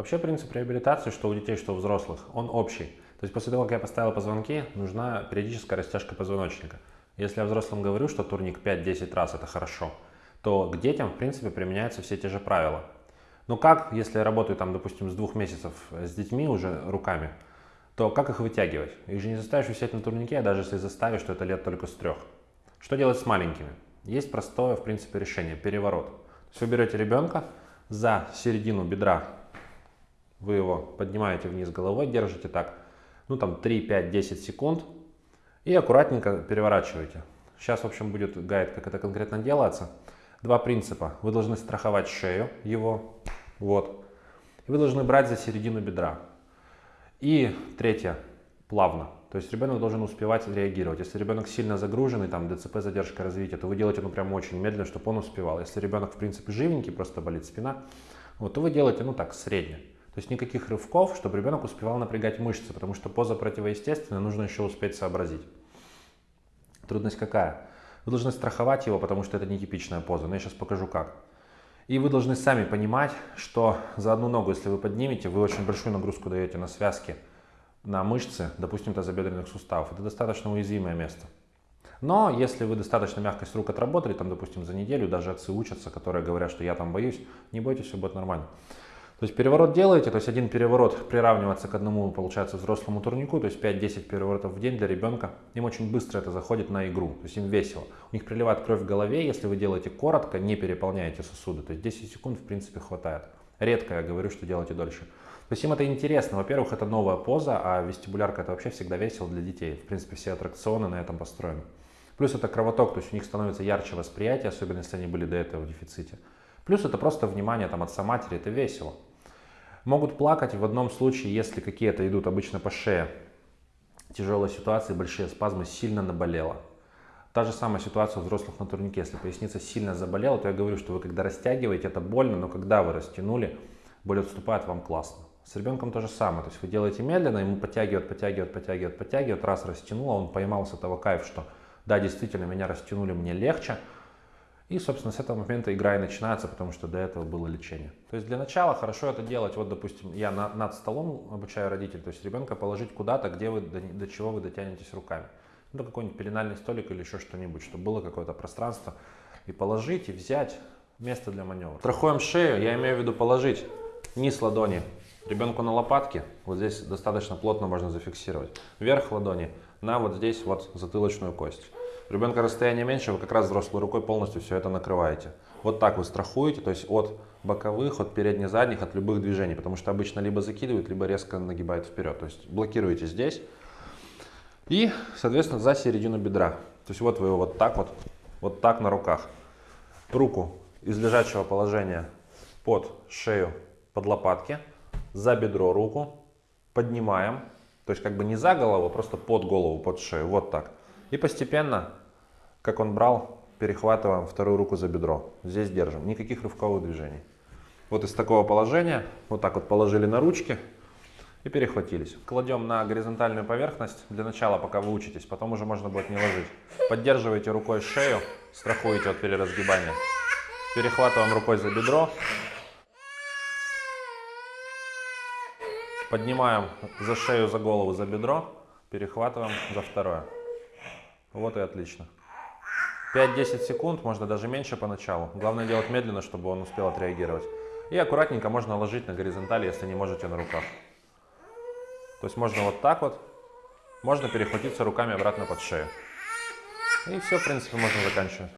Вообще принцип реабилитации, что у детей, что у взрослых, он общий. То есть после того, как я поставил позвонки, нужна периодическая растяжка позвоночника. Если я взрослым говорю, что турник 5-10 раз это хорошо, то к детям, в принципе, применяются все те же правила. Но как, если я работаю, там, допустим, с двух месяцев с детьми уже руками, то как их вытягивать? Их же не заставишь висеть на турнике, а даже если заставишь, то это лет только с трех. Что делать с маленькими? Есть простое, в принципе, решение – переворот. То есть вы берете ребенка за середину бедра, вы его поднимаете вниз головой, держите так, ну там 3, 5, 10 секунд и аккуратненько переворачиваете. Сейчас, в общем, будет гайд, как это конкретно делается. Два принципа. Вы должны страховать шею его, вот. И вы должны брать за середину бедра. И третье, плавно. То есть ребенок должен успевать реагировать. Если ребенок сильно загруженный, там ДЦП, задержка развития, то вы делаете ну прям очень медленно, чтобы он успевал. Если ребенок в принципе живенький, просто болит спина, вот, то вы делаете ну так, средне. Есть никаких рывков, чтобы ребенок успевал напрягать мышцы, потому что поза противоестественная, нужно еще успеть сообразить. Трудность какая? Вы должны страховать его, потому что это нетипичная поза, но я сейчас покажу как. И вы должны сами понимать, что за одну ногу, если вы поднимете, вы очень большую нагрузку даете на связки, на мышцы, допустим, тазобедренных суставов. Это достаточно уязвимое место. Но если вы достаточно мягкость рук отработали, там, допустим, за неделю, даже отцы учатся, которые говорят, что я там боюсь, не бойтесь, все будет нормально. То есть переворот делаете, то есть один переворот приравнивается к одному, получается, взрослому турнику, то есть 5-10 переворотов в день для ребенка. Им очень быстро это заходит на игру, то есть им весело. У них приливает кровь в голове, если вы делаете коротко, не переполняете сосуды, то есть 10 секунд в принципе хватает. Редко я говорю, что делайте дольше. То есть им это интересно. Во-первых, это новая поза, а вестибулярка это вообще всегда весело для детей. В принципе, все аттракционы на этом построены. Плюс это кровоток, то есть у них становится ярче восприятие, особенно если они были до этого в дефиците. Плюс это просто внимание там отца матери, это весело. Могут плакать в одном случае, если какие-то идут обычно по шее. Тяжелая ситуация, большие спазмы, сильно наболело. Та же самая ситуация у взрослых на турнике. Если поясница сильно заболела, то я говорю, что вы когда растягиваете, это больно, но когда вы растянули, боль отступает, вам классно. С ребенком то же самое. То есть вы делаете медленно, ему подтягивает, подтягивает, подтягивает, подтягивает. Раз растянуло, он поймал с этого кайф, что да, действительно, меня растянули, мне легче. И, собственно, с этого момента игра и начинается, потому что до этого было лечение. То есть для начала хорошо это делать, вот, допустим, я на, над столом обучаю родителей, то есть ребенка положить куда-то, где вы, до, до чего вы дотянетесь руками. Ну, какой-нибудь пеленальный столик или еще что-нибудь, чтобы было какое-то пространство. И положить, и взять место для маневра. Страхуем шею, я имею в виду положить низ ладони ребенку на лопатки, вот здесь достаточно плотно можно зафиксировать. Верх ладони на вот здесь вот затылочную кость. Ребенка расстояние меньше, вы как раз взрослой рукой полностью все это накрываете. Вот так вы страхуете, то есть от боковых, от передних-задних, от любых движений, потому что обычно либо закидывают, либо резко нагибают вперед. То есть блокируете здесь и, соответственно, за середину бедра. То есть вот вы его вот так вот, вот так на руках. Руку из лежачего положения под шею, под лопатки, за бедро руку, поднимаем, то есть как бы не за голову, а просто под голову, под шею, вот так. И постепенно как он брал, перехватываем вторую руку за бедро. Здесь держим. Никаких рывковых движений. Вот из такого положения, вот так вот положили на ручки и перехватились. Кладем на горизонтальную поверхность для начала, пока вы учитесь, потом уже можно будет не ложить. Поддерживаете рукой шею, страхуете от переразгибания. Перехватываем рукой за бедро. Поднимаем за шею, за голову, за бедро. Перехватываем за второе. Вот и отлично. 5-10 секунд, можно даже меньше поначалу. Главное делать медленно, чтобы он успел отреагировать. И аккуратненько можно ложить на горизонтали, если не можете на руках. То есть можно вот так вот, можно перехватиться руками обратно под шею. И все, в принципе, можно заканчивать.